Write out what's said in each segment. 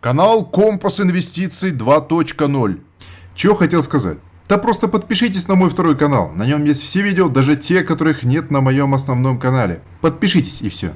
Канал Компас Инвестиций 2.0. Чего хотел сказать? Да просто подпишитесь на мой второй канал. На нем есть все видео, даже те, которых нет на моем основном канале. Подпишитесь и все.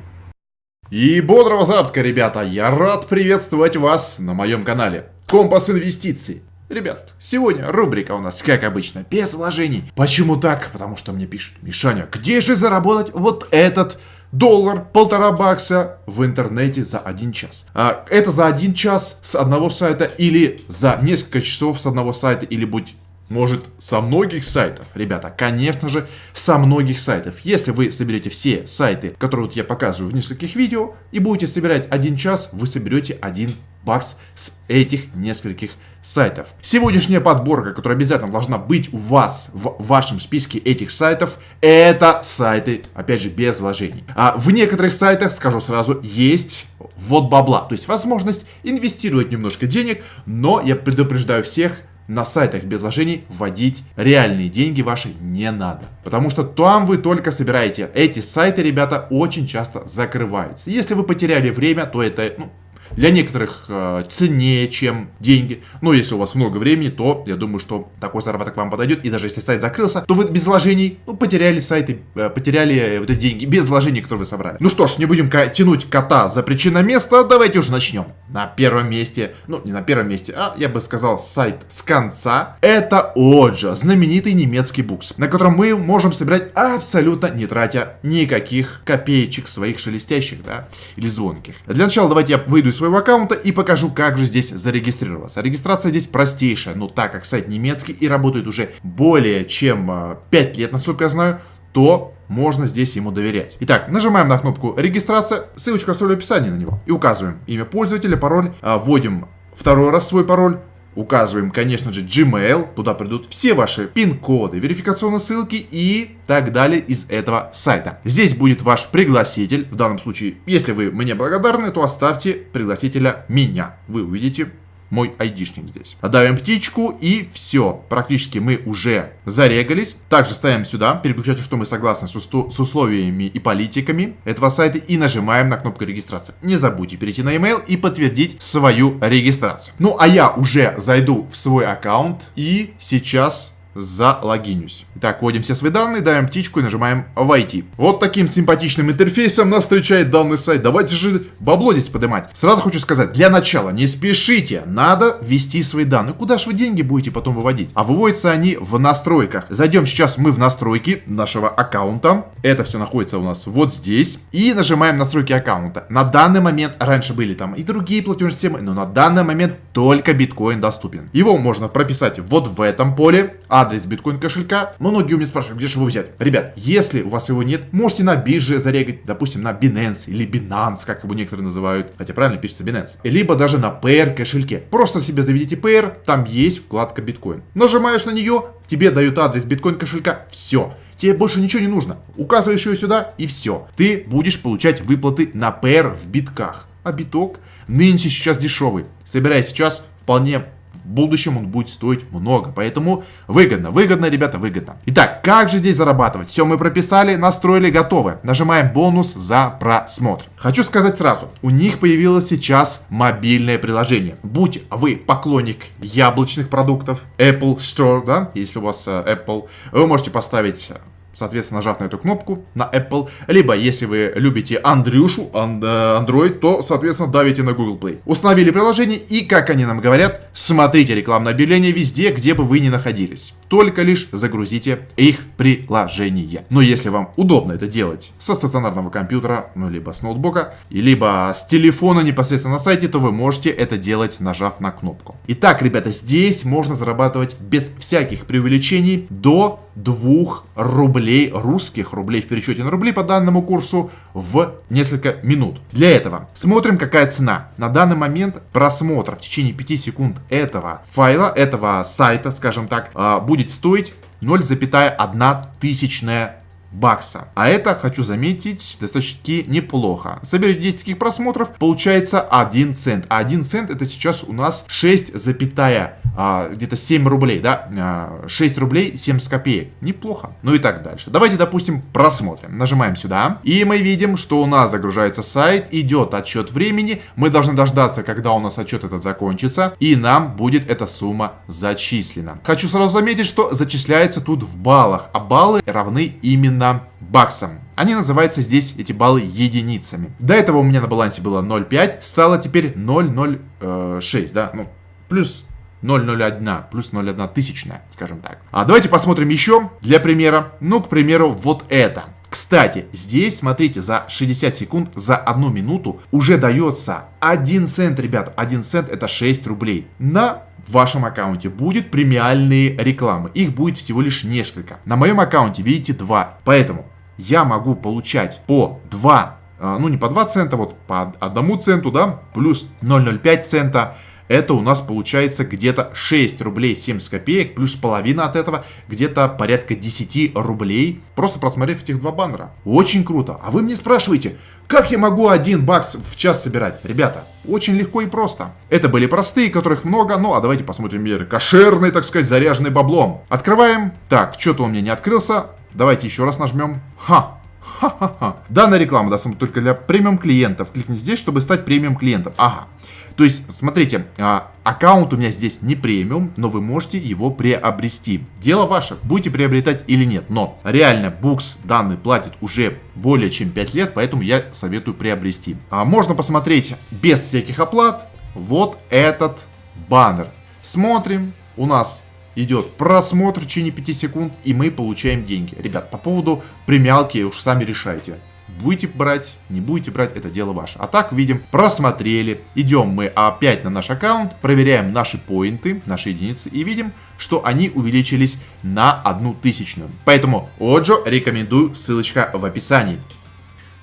И бодрого заработка, ребята! Я рад приветствовать вас на моем канале. Компас Инвестиций. Ребят, сегодня рубрика у нас, как обычно, без вложений. Почему так? Потому что мне пишут, Мишаня, где же заработать вот этот доллар, полтора бакса в интернете за один час. А, это за один час с одного сайта или за несколько часов с одного сайта или будь может, со многих сайтов? Ребята, конечно же, со многих сайтов. Если вы соберете все сайты, которые вот я показываю в нескольких видео, и будете собирать один час, вы соберете один бакс с этих нескольких сайтов. Сегодняшняя подборка, которая обязательно должна быть у вас в вашем списке этих сайтов, это сайты, опять же, без вложений. А в некоторых сайтах, скажу сразу, есть вот бабла, то есть возможность инвестировать немножко денег, но я предупреждаю всех, на сайтах без вложений вводить реальные деньги ваши не надо. Потому что там вы только собираете. Эти сайты, ребята, очень часто закрываются. Если вы потеряли время, то это ну, для некоторых э, ценнее, чем деньги. Но если у вас много времени, то я думаю, что такой заработок вам подойдет. И даже если сайт закрылся, то вы без вложений, ну, потеряли сайты, э, потеряли э, вот эти деньги без вложений, которые вы собрали. Ну что ж, не будем тянуть кота за причина места, давайте уже начнем. На первом месте, ну, не на первом месте, а я бы сказал сайт с конца, это Оджа, знаменитый немецкий букс, на котором мы можем собирать абсолютно не тратя никаких копеечек своих шелестящих, да, или звонких. Для начала давайте я выйду из своего аккаунта и покажу, как же здесь зарегистрироваться. Регистрация здесь простейшая, но так как сайт немецкий и работает уже более чем 5 э, лет, насколько я знаю, то можно здесь ему доверять. Итак, нажимаем на кнопку регистрация, ссылочку оставлю в описании на него. И указываем имя пользователя, пароль, а, вводим второй раз свой пароль, Указываем, конечно же, Gmail, туда придут все ваши пин-коды, верификационные ссылки и так далее из этого сайта. Здесь будет ваш пригласитель, в данном случае, если вы мне благодарны, то оставьте пригласителя меня. Вы увидите мой айдишник здесь. Давим птичку и все. Практически мы уже зарегались. Также ставим сюда переключатель, что мы согласны с, с условиями и политиками этого сайта и нажимаем на кнопку регистрации. Не забудьте перейти на email и подтвердить свою регистрацию. Ну а я уже зайду в свой аккаунт и сейчас залогинюсь. Итак, вводим все свои данные, даем птичку и нажимаем «Войти». Вот таким симпатичным интерфейсом нас встречает данный сайт. Давайте же бабло здесь поднимать. Сразу хочу сказать, для начала не спешите, надо ввести свои данные. Куда же вы деньги будете потом выводить? А выводятся они в настройках. Зайдем сейчас мы в настройки нашего аккаунта. Это все находится у нас вот здесь. И нажимаем настройки аккаунта. На данный момент, раньше были там и другие платежные системы, но на данный момент только биткоин доступен. Его можно прописать вот в этом поле, а адрес биткоин кошелька. Многие у меня спрашивают, где же его взять. Ребят, если у вас его нет, можете на бирже зарегать, допустим, на Binance или Binance, как его некоторые называют, хотя правильно пишется Binance. Либо даже на PR кошельке. Просто себе заведите PR, там есть вкладка биткоин. Нажимаешь на нее, тебе дают адрес биткоин кошелька, все. Тебе больше ничего не нужно. Указываешь ее сюда и все. Ты будешь получать выплаты на PR в битках. А биток нынче сейчас дешевый. Собирай сейчас вполне в будущем он будет стоить много. Поэтому выгодно, выгодно, ребята, выгодно. Итак, как же здесь зарабатывать? Все мы прописали, настроили, готовы. Нажимаем бонус за просмотр. Хочу сказать сразу, у них появилось сейчас мобильное приложение. Будь вы поклонник яблочных продуктов, Apple Store, да, если у вас э, Apple, вы можете поставить соответственно, нажав на эту кнопку на Apple. Либо, если вы любите Андрюшу, Android, то, соответственно, давите на Google Play. Установили приложение и, как они нам говорят, смотрите рекламное объявление везде, где бы вы ни находились. Только лишь загрузите их приложение. Но если вам удобно это делать со стационарного компьютера, ну, либо с ноутбука, либо с телефона непосредственно на сайте, то вы можете это делать, нажав на кнопку. Итак, ребята, здесь можно зарабатывать без всяких преувеличений до 2 рублей, русских рублей в пересчете на рубли по данному курсу в несколько минут. Для этого смотрим, какая цена. На данный момент просмотр в течение 5 секунд этого файла, этого сайта, скажем так, а, будет стоить 0,1 тысячная бакса. А это, хочу заметить, достаточно неплохо. Соберете 10 таких просмотров, получается 1 цент. А 1 цент это сейчас у нас 6,1 а, где-то 7 рублей, да, а, 6 рублей 70 копеек. Неплохо. Ну и так дальше. Давайте, допустим, просмотрим. Нажимаем сюда, и мы видим, что у нас загружается сайт, идет отчет времени. Мы должны дождаться, когда у нас отчет этот закончится, и нам будет эта сумма зачислена. Хочу сразу заметить, что зачисляется тут в баллах, а баллы равны именно баксам. Они называются здесь, эти баллы, единицами. До этого у меня на балансе было 0,5, стало теперь 0,06, да, ну, плюс 0,01, плюс 0,1 тысячная, скажем так. А давайте посмотрим еще для примера. Ну, к примеру, вот это. Кстати, здесь, смотрите, за 60 секунд, за одну минуту уже дается 1 цент, ребят. 1 цент это 6 рублей. На вашем аккаунте будет премиальные рекламы. Их будет всего лишь несколько. На моем аккаунте, видите, 2. Поэтому я могу получать по 2, а, ну не по 2 цента, вот по 1 центу, да, плюс 0,05 цента это у нас получается где-то 6 рублей 70 копеек, плюс половина от этого, где-то порядка 10 рублей, просто просмотрев этих два баннера. Очень круто. А вы мне спрашиваете, как я могу один бакс в час собирать? Ребята, очень легко и просто. Это были простые, которых много, ну а давайте посмотрим меры. Кошерные, так сказать, заряженные баблом. Открываем. Так, что-то у меня не открылся. Давайте еще раз нажмем. Ха, Ха-ха-ха. Данная реклама доступна только для премиум клиентов. Кликни здесь, чтобы стать премиум клиентом. Ага. То есть, смотрите, а, аккаунт у меня здесь не премиум, но вы можете его приобрести. Дело ваше, будете приобретать или нет. Но реально Букс данный платит уже более чем 5 лет, поэтому я советую приобрести. А можно посмотреть без всяких оплат вот этот баннер. Смотрим, у нас идет просмотр в течение 5 секунд, и мы получаем деньги. Ребят, по поводу премиалки уж сами решайте. Будете брать, не будете брать, это дело ваше. А так, видим, просмотрели. Идем мы опять на наш аккаунт, проверяем наши поинты, наши единицы и видим, что они увеличились на одну тысячную. Поэтому Оджо рекомендую, ссылочка в описании.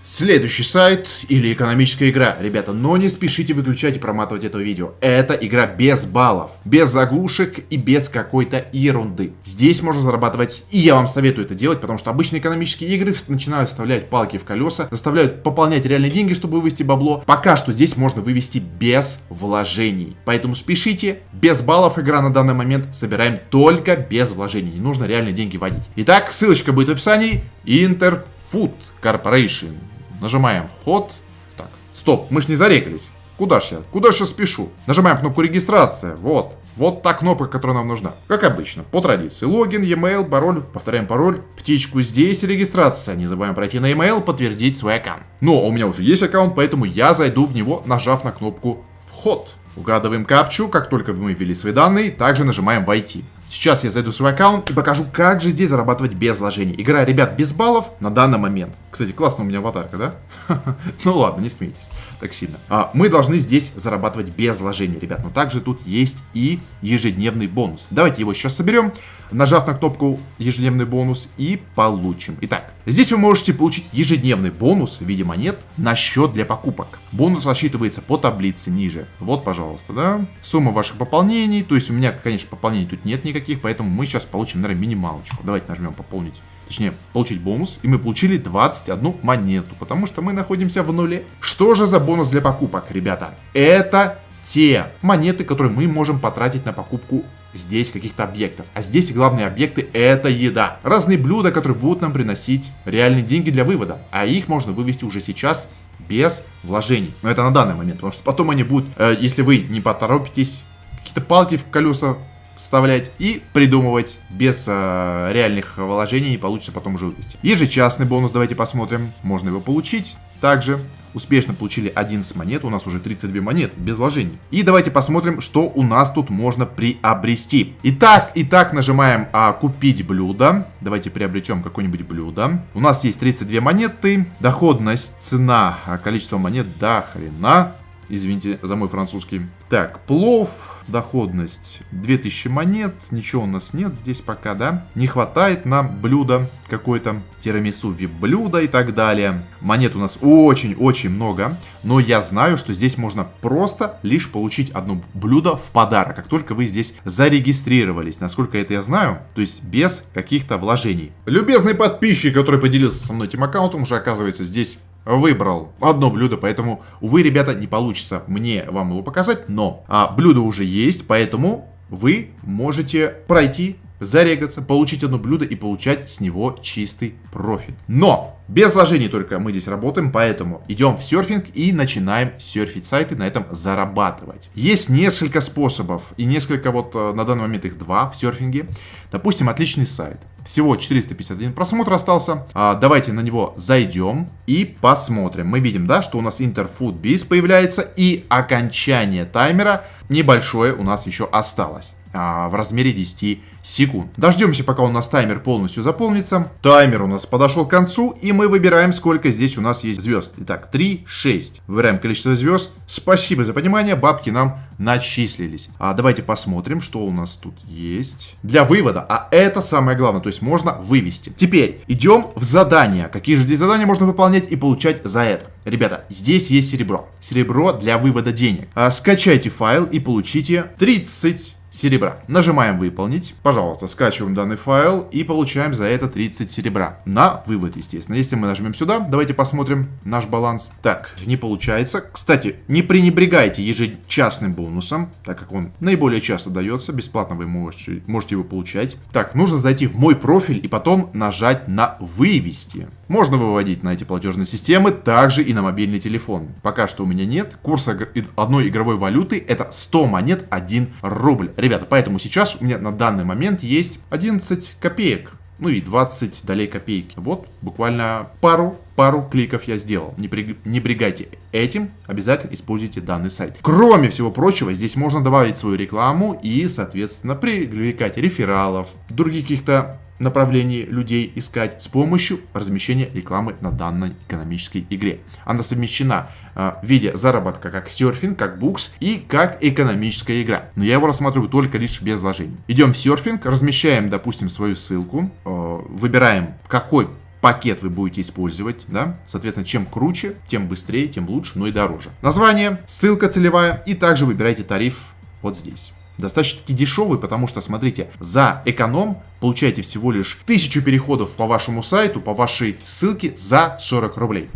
Следующий сайт или экономическая игра. Ребята, но не спешите выключать и проматывать это видео. Это игра без баллов, без заглушек и без какой-то ерунды. Здесь можно зарабатывать, и я вам советую это делать, потому что обычные экономические игры начинают вставлять палки в колеса, заставляют пополнять реальные деньги, чтобы вывести бабло. Пока что здесь можно вывести без вложений. Поэтому спешите, без баллов игра на данный момент собираем только без вложений. Не нужно реальные деньги вводить. Итак, ссылочка будет в описании. Interfood Corporation. Нажимаем вход. Так, стоп, мы ж не зарекались. Куда ж я? Куда ж я спешу? Нажимаем кнопку регистрация. Вот. Вот та кнопка, которая нам нужна. Как обычно, по традиции. Логин, e-mail, пароль. Повторяем пароль. Птичку здесь регистрация. Не забываем пройти на e-mail, подтвердить свой аккаунт. Но у меня уже есть аккаунт, поэтому я зайду в него, нажав на кнопку вход. Угадываем капчу, как только мы ввели свои данные, также нажимаем «Войти». Сейчас я зайду в свой аккаунт и покажу, как же здесь зарабатывать без вложений. Игра, ребят, без баллов на данный момент. Кстати, классно у меня аватарка, да? Ну ладно, не смейтесь так сильно. А, мы должны здесь зарабатывать без вложений, ребят. Но также тут есть и ежедневный бонус. Давайте его сейчас соберем, нажав на кнопку ежедневный бонус и получим. Итак, здесь вы можете получить ежедневный бонус в виде монет на счет для покупок. Бонус рассчитывается по таблице ниже. Вот, пожалуйста, да. Сумма ваших пополнений. То есть у меня, конечно, пополнений тут нет никаких, поэтому мы сейчас получим, наверное, минималочку. Давайте нажмем пополнить точнее, получить бонус, и мы получили 21 монету, потому что мы находимся в нуле. Что же за бонус для покупок, ребята? Это те монеты, которые мы можем потратить на покупку здесь каких-то объектов. А здесь главные объекты это еда. Разные блюда, которые будут нам приносить реальные деньги для вывода. А их можно вывести уже сейчас без вложений. Но это на данный момент, потому что потом они будут, э, если вы не поторопитесь, какие-то палки в колеса вставлять и придумывать без э, реальных вложений и получится потом вывести. Ежечасный бонус давайте посмотрим. Можно его получить. Также успешно получили 11 монет, у нас уже 32 монет без вложений. И давайте посмотрим, что у нас тут можно приобрести. Итак, итак, нажимаем а, купить блюдо. Давайте приобретем какое-нибудь блюдо. У нас есть 32 монеты, доходность, цена, а, количество монет до хрена. Извините за мой французский. Так, плов, доходность 2000 монет. Ничего у нас нет здесь пока, да? Не хватает нам блюда какой-то тирамису вип-блюдо и так далее. Монет у нас очень-очень много, но я знаю, что здесь можно просто лишь получить одно блюдо в подарок, как только вы здесь зарегистрировались. Насколько это я знаю, то есть без каких-то вложений. Любезный подписчик, который поделился со мной этим аккаунтом, уже оказывается здесь выбрал одно блюдо, поэтому, увы, ребята, не получится мне вам его показать, но а, блюдо уже есть, поэтому вы можете пройти зарегаться, получить одно блюдо и получать с него чистый профит. Но без вложений только мы здесь работаем, поэтому идем в серфинг и начинаем серфить сайты, на этом зарабатывать. Есть несколько способов и несколько вот э, на данный момент их два в серфинге. Допустим, отличный сайт. Всего 451 просмотр остался. А, давайте на него зайдем и посмотрим. Мы видим, да, что у нас Interfood Biz появляется и окончание таймера небольшое у нас еще осталось а, в размере 10 секунд. Дождемся, пока у нас таймер полностью заполнится. Таймер у нас подошел к концу, и мы выбираем, сколько здесь у нас есть звезд. Итак, 3, 6. Выбираем количество звезд. Спасибо за понимание, бабки нам начислились. А давайте посмотрим, что у нас тут есть. Для вывода, а это самое главное, то есть можно вывести. Теперь идем в задания. Какие же здесь задания можно выполнять и получать за это? Ребята, здесь есть серебро. Серебро для вывода денег. А, скачайте файл и получите 30 серебра. Нажимаем выполнить. Пожалуйста, скачиваем данный файл и получаем за это 30 серебра. На вывод, естественно. Если мы нажмем сюда, давайте посмотрим наш баланс. Так, не получается. Кстати, не пренебрегайте ежечасным бонусом, так как он наиболее часто дается. Бесплатно вы можете, можете его получать. Так, нужно зайти в мой профиль и потом нажать на вывести. Можно выводить на эти платежные системы, также и на мобильный телефон. Пока что у меня нет. Курс одной игровой валюты это 100 монет 1 рубль. Ребята, поэтому сейчас у меня на данный момент есть 11 копеек. Ну и 20 долей копейки. Вот, буквально пару пару кликов я сделал. Не, при, не брегайте этим, обязательно используйте данный сайт. Кроме всего прочего, здесь можно добавить свою рекламу и, соответственно, привлекать рефералов, других каких-то направлении людей искать с помощью размещения рекламы на данной экономической игре. Она совмещена э, в виде заработка как серфинг, как букс и как экономическая игра. Но я его рассматриваю только лишь без вложений. Идем в серфинг, размещаем, допустим, свою ссылку, э, выбираем какой пакет вы будете использовать, да, соответственно, чем круче, тем быстрее, тем лучше, но и дороже. Название, ссылка целевая и также выбирайте тариф вот здесь достаточно-таки дешевый, потому что, смотрите, за эконом получаете всего лишь 1000 переходов по вашему сайту, по вашей ссылке за 40 рублей.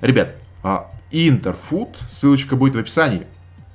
Ребят, а, Интерфуд, ссылочка будет в описании.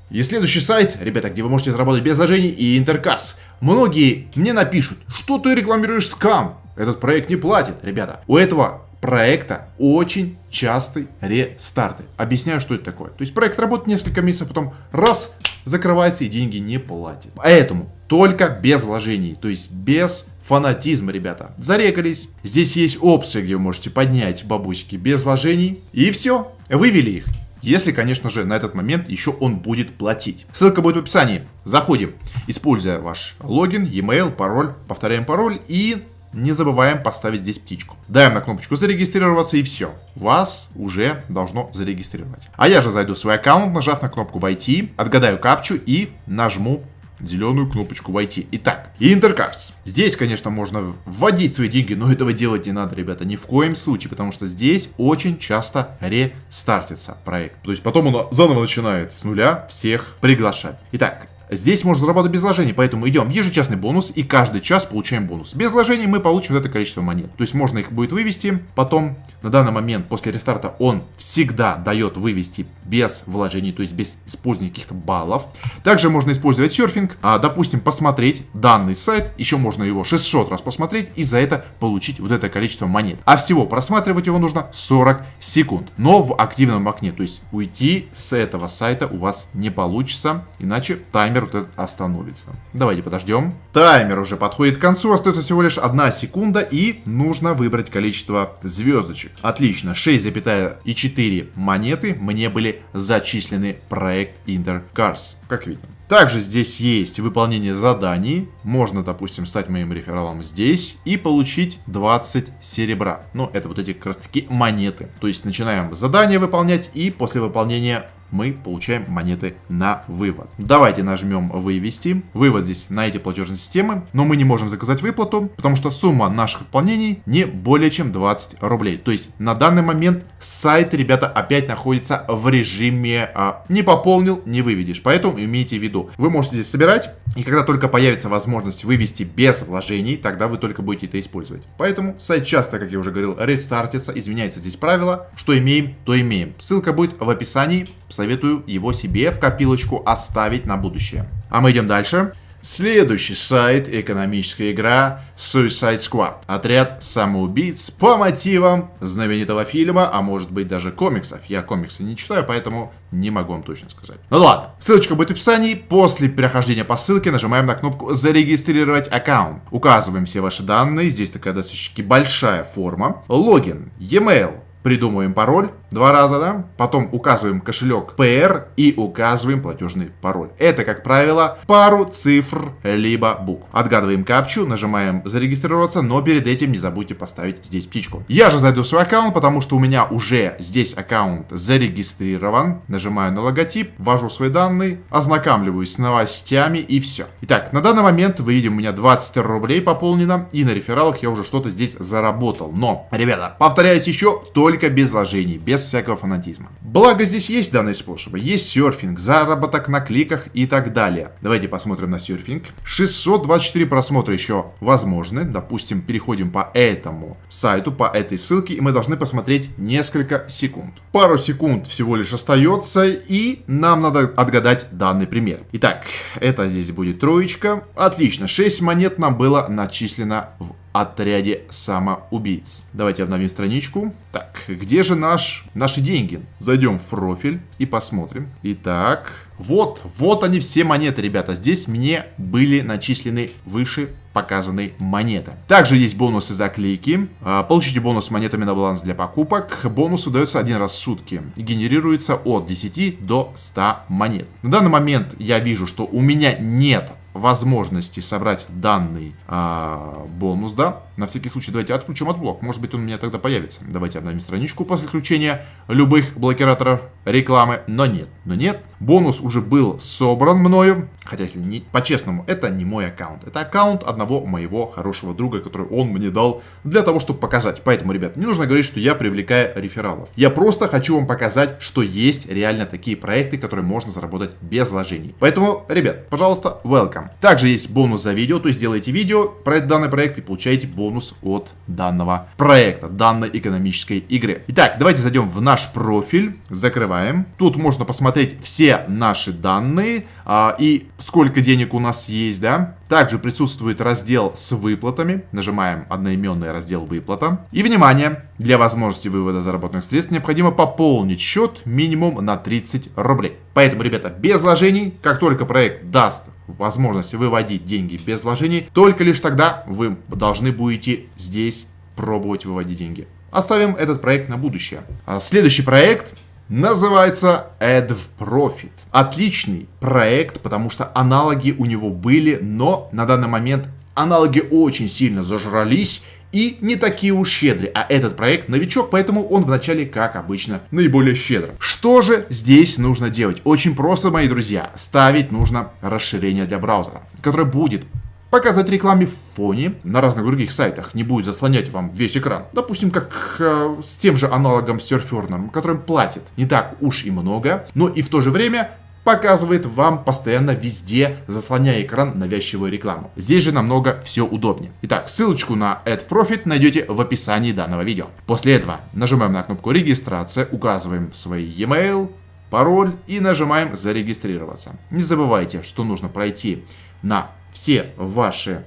И следующий сайт, ребята, где вы можете заработать без вложений, и Интеркарс. Многие мне напишут, что ты рекламируешь скам, этот проект не платит, ребята. У этого проекта очень частый рестарты. Объясняю, что это такое. То есть проект работает несколько месяцев, потом раз, закрывается и деньги не платит. Поэтому только без вложений, то есть без фанатизма, ребята. Зарегались. Здесь есть опции, где вы можете поднять бабусики без вложений. И все, вывели их. Если, конечно же, на этот момент еще он будет платить. Ссылка будет в описании. Заходим, используя ваш логин, e-mail, пароль, повторяем пароль и не забываем поставить здесь птичку. Даем на кнопочку зарегистрироваться и все. Вас уже должно зарегистрировать. А я же зайду в свой аккаунт, нажав на кнопку войти, отгадаю капчу и нажму зеленую кнопочку войти. Итак, Интеркарс. Здесь, конечно, можно вводить свои деньги, но этого делать не надо, ребята, ни в коем случае, потому что здесь очень часто рестартится проект. То есть потом он заново начинает с нуля всех приглашать. Итак, Здесь можно заработать без вложений, поэтому идем ежечасный бонус и каждый час получаем бонус. Без вложений мы получим это количество монет. То есть можно их будет вывести, потом на данный момент после рестарта он всегда дает вывести без вложений, то есть без использования каких-то баллов. Также можно использовать серфинг, а, допустим, посмотреть данный сайт, еще можно его 600 раз посмотреть и за это получить вот это количество монет. А всего просматривать его нужно 40 секунд, но в активном окне, то есть уйти с этого сайта у вас не получится, иначе таймер таймер вот этот остановится. Давайте подождем. Таймер уже подходит к концу, остается всего лишь одна секунда и нужно выбрать количество звездочек. Отлично, 6,4 монеты мне были зачислены проект Intercars, как видим. Также здесь есть выполнение заданий. Можно, допустим, стать моим рефералом здесь и получить 20 серебра. Ну, это вот эти как раз таки монеты. То есть начинаем задание выполнять и после выполнения мы получаем монеты на вывод. Давайте нажмем вывести. Вывод здесь на эти платежные системы, но мы не можем заказать выплату, потому что сумма наших выполнений не более чем 20 рублей. То есть на данный момент сайт, ребята, опять находится в режиме а, не пополнил, не выведешь. Поэтому имейте в виду, вы можете здесь собирать, и когда только появится возможность вывести без вложений, тогда вы только будете это использовать. Поэтому сайт часто, как я уже говорил, рестартится, изменяется здесь правило, что имеем, то имеем. Ссылка будет в описании советую его себе в копилочку оставить на будущее. А мы идем дальше. Следующий сайт – экономическая игра Suicide Squad. Отряд самоубийц по мотивам знаменитого фильма, а может быть даже комиксов. Я комиксы не читаю, поэтому не могу вам точно сказать. Ну ладно, ссылочка будет в описании. После перехождения по ссылке нажимаем на кнопку «Зарегистрировать аккаунт». Указываем все ваши данные. Здесь такая достаточно большая форма. Логин, e-mail, придумываем пароль два раза, да, потом указываем кошелек PR и указываем платежный пароль. Это, как правило, пару цифр либо букв. Отгадываем капчу, нажимаем зарегистрироваться, но перед этим не забудьте поставить здесь птичку. Я же зайду в свой аккаунт, потому что у меня уже здесь аккаунт зарегистрирован. Нажимаю на логотип, ввожу свои данные, ознакомливаюсь с новостями и все. Итак, на данный момент вы видим, у меня 20 рублей пополнено, и на рефералах я уже что-то здесь заработал. Но, ребята, повторяюсь еще, только без вложений, без без всякого фанатизма. Благо здесь есть данные способы. Есть серфинг, заработок на кликах и так далее. Давайте посмотрим на серфинг. 624 просмотра еще возможны. Допустим, переходим по этому сайту, по этой ссылке, и мы должны посмотреть несколько секунд. Пару секунд всего лишь остается, и нам надо отгадать данный пример. Итак, это здесь будет троечка. Отлично, 6 монет нам было начислено в отряде самоубийц. Давайте обновим страничку. Так, где же наш, наши деньги? Зайдем в профиль и посмотрим. Итак, вот, вот они все монеты, ребята. Здесь мне были начислены выше показанной монеты. Также есть бонусы за клики. А, получите бонус монетами на баланс для покупок. Бонус выдается один раз в сутки. Генерируется от 10 до 100 монет. На данный момент я вижу, что у меня нет возможности собрать данный а, бонус, да, на всякий случай давайте отключим AdBlock, может быть он у меня тогда появится. Давайте обновим страничку после включения любых блокираторов рекламы, но нет, но нет. Бонус уже был собран мною, хотя если не по-честному, это не мой аккаунт, это аккаунт одного моего хорошего друга, который он мне дал для того, чтобы показать. Поэтому, ребят, не нужно говорить, что я привлекаю рефералов. Я просто хочу вам показать, что есть реально такие проекты, которые можно заработать без вложений. Поэтому, ребят, пожалуйста, welcome. Также есть бонус за видео, то есть делайте видео про данный проект и получаете бонус от данного проекта, данной экономической игры. Итак, давайте зайдем в наш профиль, закрываем. Тут можно посмотреть все наши данные а, и сколько денег у нас есть, да. Также присутствует раздел с выплатами. Нажимаем одноименный раздел выплата. И, внимание, для возможности вывода заработанных средств необходимо пополнить счет минимум на 30 рублей. Поэтому, ребята, без вложений, как только проект даст возможность выводить деньги без вложений, только лишь тогда вы должны будете здесь пробовать выводить деньги. Оставим этот проект на будущее. А следующий проект называется AdVProfit. Отличный проект, потому что аналоги у него были, но на данный момент аналоги очень сильно зажрались и не такие уж щедрые. А этот проект новичок, поэтому он вначале, как обычно, наиболее щедр. Что же здесь нужно делать? Очень просто, мои друзья. Ставить нужно расширение для браузера, которое будет показать рекламе в фоне на разных других сайтах, не будет заслонять вам весь экран. Допустим, как э, с тем же аналогом Surferner, которым платит не так уж и много, но и в то же время показывает вам постоянно везде, заслоняя экран навязчивую рекламу. Здесь же намного все удобнее. Итак, ссылочку на AdProfit найдете в описании данного видео. После этого нажимаем на кнопку регистрация, указываем свой e-mail, пароль и нажимаем зарегистрироваться. Не забывайте, что нужно пройти на все ваши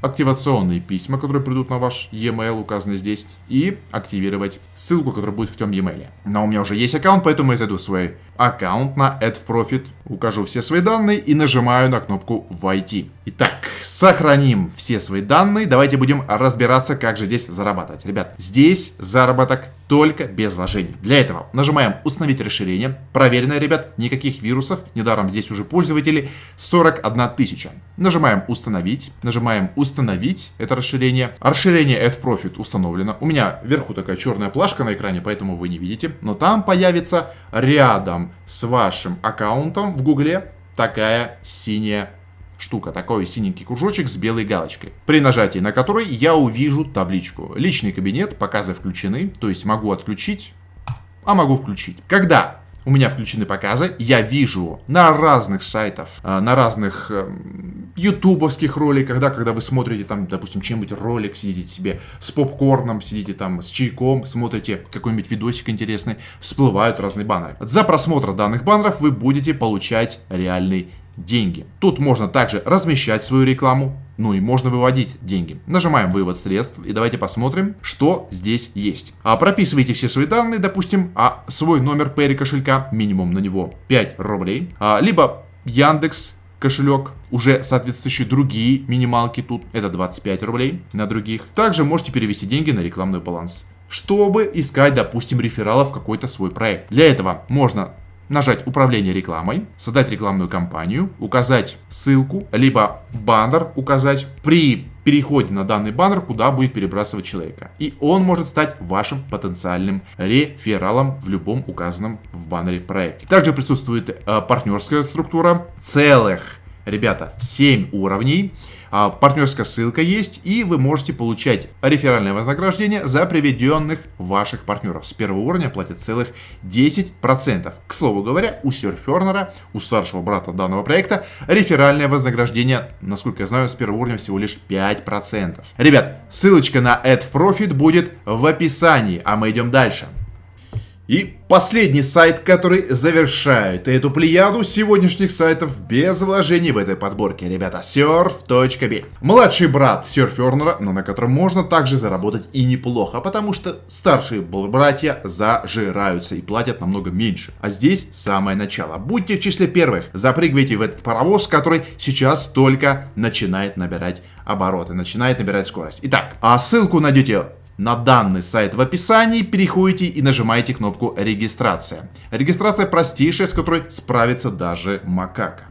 активационные письма, которые придут на ваш e-mail, указанный здесь, и активировать ссылку, которая будет в том e-mail. Но у меня уже есть аккаунт, поэтому я зайду в свой аккаунт на AdProfit, укажу все свои данные и нажимаю на кнопку «Войти». Итак, сохраним все свои данные. Давайте будем разбираться, как же здесь зарабатывать. Ребят, здесь заработок только без вложений. Для этого нажимаем «Установить расширение». Проверенное, ребят, никаких вирусов. Недаром здесь уже пользователи 41 тысяча. Нажимаем «Установить». Нажимаем «Установить» это расширение. Расширение AdProfit установлено. У меня вверху такая черная плашка на экране, поэтому вы не видите. Но там появится рядом с вашим аккаунтом в Гугле такая синяя штука, такой синенький кружочек с белой галочкой, при нажатии на который я увижу табличку. Личный кабинет, показы включены, то есть могу отключить, а могу включить. Когда у меня включены показы, я вижу на разных сайтах, э, на разных эм, ютубовских роликах, да, когда вы смотрите там, допустим, чем-нибудь ролик, сидите себе с попкорном, сидите там с чайком, смотрите какой-нибудь видосик интересный, всплывают разные баннеры. За просмотр данных баннеров вы будете получать реальный деньги. Тут можно также размещать свою рекламу, ну и можно выводить деньги. Нажимаем вывод средств и давайте посмотрим, что здесь есть. А прописывайте все свои данные, допустим, а свой номер Payre кошелька, минимум на него 5 рублей, а, либо Яндекс кошелек, уже соответствующие другие минималки тут, это 25 рублей на других. Также можете перевести деньги на рекламный баланс чтобы искать, допустим, рефералов в какой-то свой проект. Для этого можно нажать «Управление рекламой», создать рекламную кампанию, указать ссылку, либо баннер указать при переходе на данный баннер, куда будет перебрасывать человека. И он может стать вашим потенциальным рефералом в любом указанном в баннере проекте. Также присутствует э, партнерская структура целых, ребята, 7 уровней. А, партнерская ссылка есть, и вы можете получать реферальное вознаграждение за приведенных ваших партнеров. С первого уровня платят целых 10%. К слову говоря, у Серфернера, у старшего брата данного проекта, реферальное вознаграждение, насколько я знаю, с первого уровня всего лишь 5%. Ребят, ссылочка на Add Profit будет в описании, а мы идем дальше. И последний сайт, который завершает эту плеяду сегодняшних сайтов без вложений в этой подборке, ребята, surf.b. Младший брат Surferner, но на котором можно также заработать и неплохо, потому что старшие братья зажираются и платят намного меньше. А здесь самое начало. Будьте в числе первых, запрыгивайте в этот паровоз, который сейчас только начинает набирать обороты, начинает набирать скорость. Итак, а ссылку найдете на данный сайт в описании, переходите и нажимаете кнопку «Регистрация». Регистрация простейшая, с которой справится даже макака.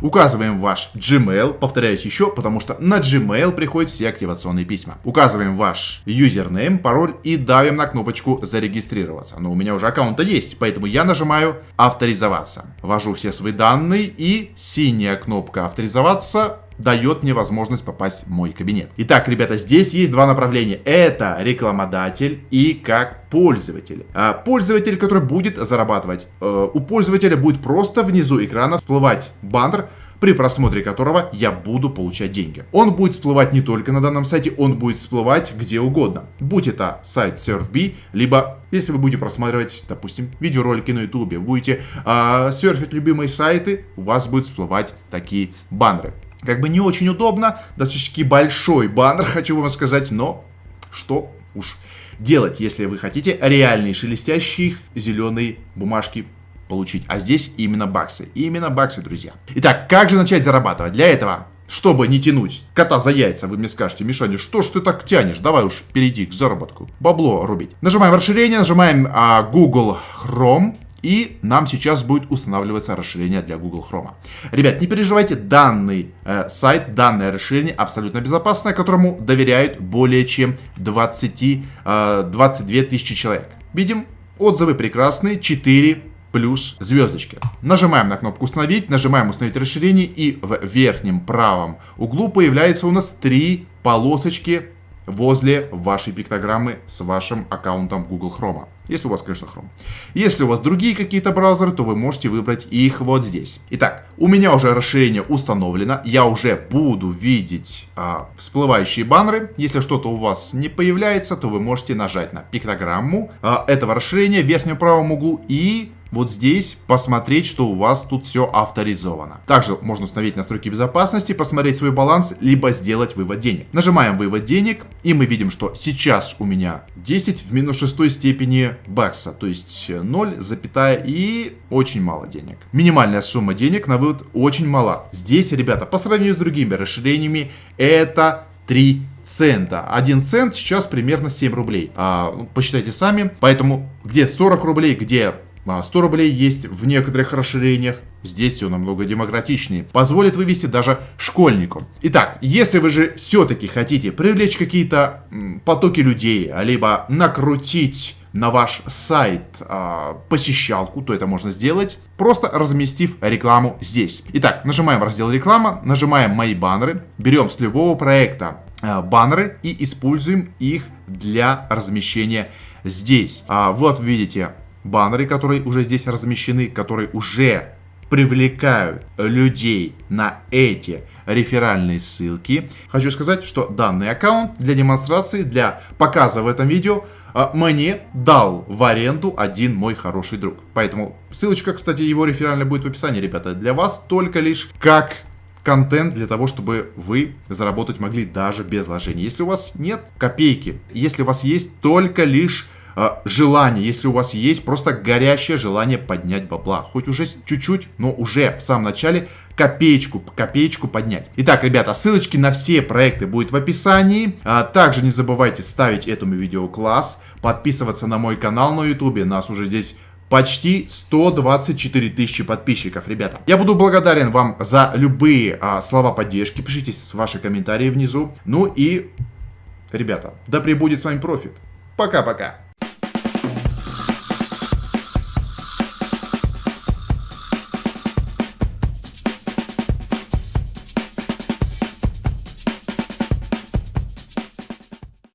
Указываем ваш Gmail, повторяюсь еще, потому что на Gmail приходят все активационные письма. Указываем ваш юзернейм, пароль и давим на кнопочку зарегистрироваться. Но у меня уже аккаунта есть, поэтому я нажимаю авторизоваться. Ввожу все свои данные и синяя кнопка авторизоваться дает мне возможность попасть в мой кабинет. Итак, ребята, здесь есть два направления. Это рекламодатель и как пользователь. А пользователь, который будет зарабатывать. Э, у пользователя будет просто внизу экрана всплывать баннер, при просмотре которого я буду получать деньги. Он будет всплывать не только на данном сайте, он будет всплывать где угодно. Будь это сайт SurfB, либо если вы будете просматривать, допустим, видеоролики на YouTube, будете э, серфить любимые сайты, у вас будут всплывать такие баннеры. Как бы не очень удобно, достаточно большой баннер, хочу вам сказать, но что уж делать, если вы хотите реальные шелестящие зеленые бумажки получить. А здесь именно баксы. Именно баксы, друзья. Итак, как же начать зарабатывать? Для этого чтобы не тянуть кота за яйца, вы мне скажете, Мишаня, что ж ты так тянешь? Давай уж перейди к заработку. Бабло рубить. Нажимаем расширение, нажимаем а, Google Chrome. И нам сейчас будет устанавливаться расширение для Google Chrome. Ребят, не переживайте, данный э, сайт, данное расширение абсолютно безопасное, которому доверяют более чем 20, э, 22 тысячи человек. Видим, отзывы прекрасные, 4 плюс звездочки. Нажимаем на кнопку установить, нажимаем установить расширение и в верхнем правом углу появляется у нас три полосочки возле вашей пиктограммы с вашим аккаунтом Google Chrome. Если у вас, конечно, Chrome. Если у вас другие какие-то браузеры, то вы можете выбрать их вот здесь. Итак, у меня уже расширение установлено. Я уже буду видеть а, всплывающие баннеры. Если что-то у вас не появляется, то вы можете нажать на пиктограмму а, этого расширения в верхнем правом углу и вот здесь посмотреть, что у вас тут все авторизовано. Также можно установить настройки безопасности, посмотреть свой баланс, либо сделать вывод денег. Нажимаем вывод денег, и мы видим, что сейчас у меня 10 в минус 6 степени бакса, то есть 0, запятая и очень мало денег. Минимальная сумма денег на вывод очень мала. Здесь, ребята, по сравнению с другими расширениями, это 3 цента. 1 цент сейчас примерно 7 рублей. А, посчитайте сами. Поэтому где 40 рублей, где 100 а, рублей есть в некоторых расширениях. Здесь все намного демократичнее. Позволит вывести даже школьнику. Итак, если вы же все-таки хотите привлечь какие-то потоки людей, либо накрутить на ваш сайт э, посещалку, то это можно сделать, просто разместив рекламу здесь. Итак, нажимаем раздел реклама, нажимаем мои баннеры, берем с любого проекта э, баннеры и используем их для размещения здесь. А, вот видите баннеры, которые уже здесь размещены, которые уже привлекают людей на эти реферальные ссылки. Хочу сказать, что данный аккаунт для демонстрации, для показа в этом видео а, мне дал в аренду один мой хороший друг. Поэтому ссылочка, кстати, его реферальная будет в описании, ребята. Для вас только лишь как контент для того, чтобы вы заработать могли даже без вложений. Если у вас нет копейки, если у вас есть только лишь желание, если у вас есть просто горящее желание поднять бабла, хоть уже чуть-чуть, но уже в самом начале копеечку, копеечку поднять. Итак, ребята, ссылочки на все проекты будет в описании. А, также не забывайте ставить этому видео класс, подписываться на мой канал на ютубе, нас уже здесь почти 124 тысячи подписчиков, ребята. Я буду благодарен вам за любые а, слова поддержки. Пишите ваши комментарии внизу. Ну и, ребята, да пребудет с вами профит. Пока-пока.